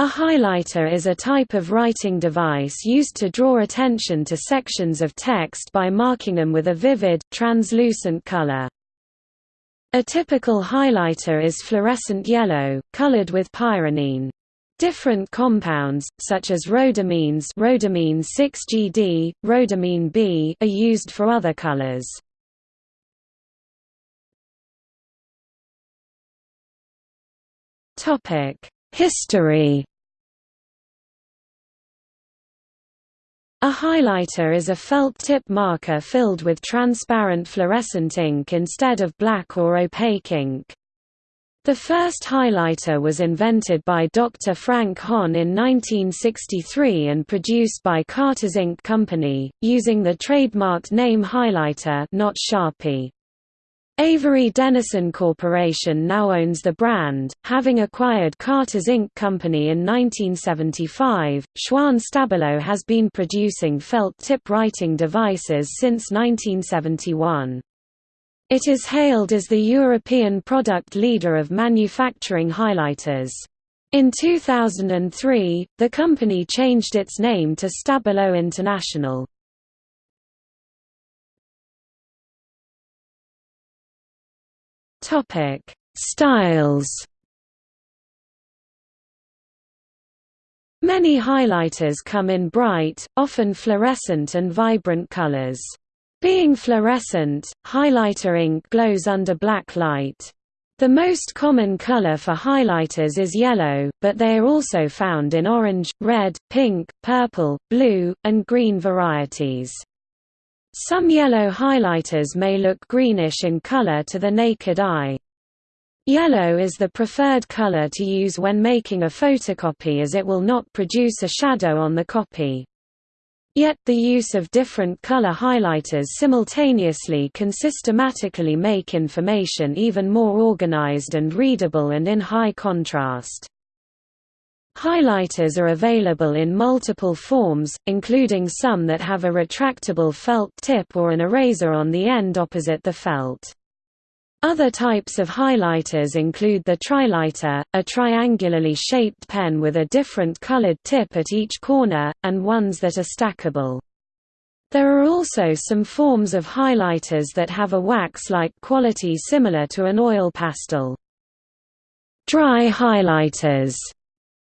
A highlighter is a type of writing device used to draw attention to sections of text by marking them with a vivid, translucent color. A typical highlighter is fluorescent yellow, colored with pyranine. Different compounds, such as rhodamines rhodamine 6GD, rhodamine B are used for other colors. History A highlighter is a felt tip marker filled with transparent fluorescent ink instead of black or opaque ink. The first highlighter was invented by Dr. Frank Honn in 1963 and produced by Carter's Ink Company, using the trademarked name highlighter not Sharpie. Avery Dennison Corporation now owns the brand, having acquired Carter's Ink Company in 1975. Schwan Stabilo has been producing felt tip writing devices since 1971. It is hailed as the European product leader of manufacturing highlighters. In 2003, the company changed its name to Stabilo International. Topic: Styles. Many highlighters come in bright, often fluorescent and vibrant colors. Being fluorescent, highlighter ink glows under black light. The most common color for highlighters is yellow, but they are also found in orange, red, pink, purple, blue, and green varieties. Some yellow highlighters may look greenish in color to the naked eye. Yellow is the preferred color to use when making a photocopy as it will not produce a shadow on the copy. Yet, the use of different color highlighters simultaneously can systematically make information even more organized and readable and in high contrast. Highlighters are available in multiple forms, including some that have a retractable felt tip or an eraser on the end opposite the felt. Other types of highlighters include the trilighter, a triangularly shaped pen with a different colored tip at each corner, and ones that are stackable. There are also some forms of highlighters that have a wax-like quality similar to an oil pastel. Dry highlighters,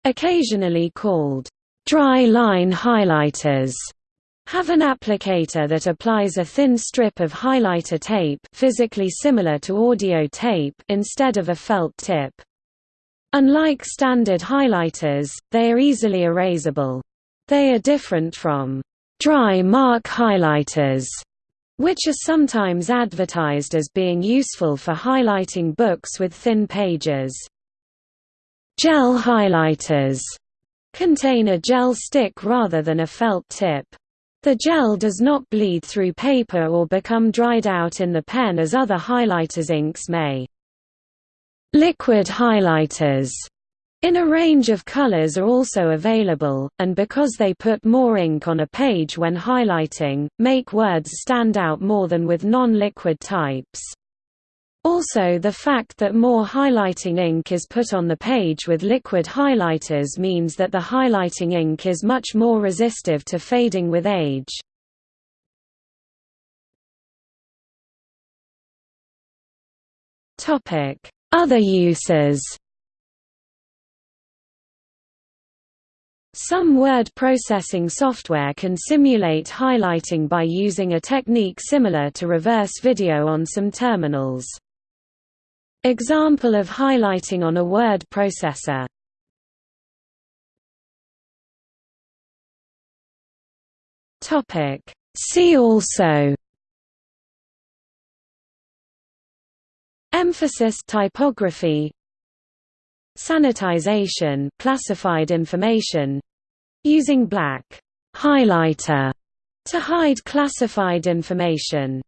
occasionally called dry line highlighters, have an applicator that applies a thin strip of highlighter tape physically similar to audio tape instead of a felt tip. Unlike standard highlighters, they are easily erasable. They are different from dry mark highlighters, which are sometimes advertised as being useful for highlighting books with thin pages. Gel highlighters contain a gel stick rather than a felt tip. The gel does not bleed through paper or become dried out in the pen as other highlighters inks may. Liquid highlighters in a range of colors are also available, and because they put more ink on a page when highlighting, make words stand out more than with non-liquid types. Also the fact that more highlighting ink is put on the page with liquid highlighters means that the highlighting ink is much more resistive to fading with age. Other uses Some word processing software can simulate highlighting by using a technique similar to reverse video on some terminals. Example of highlighting on a word processor. See also. Emphasis typography. Sanitization classified information. Using black highlighter to hide classified information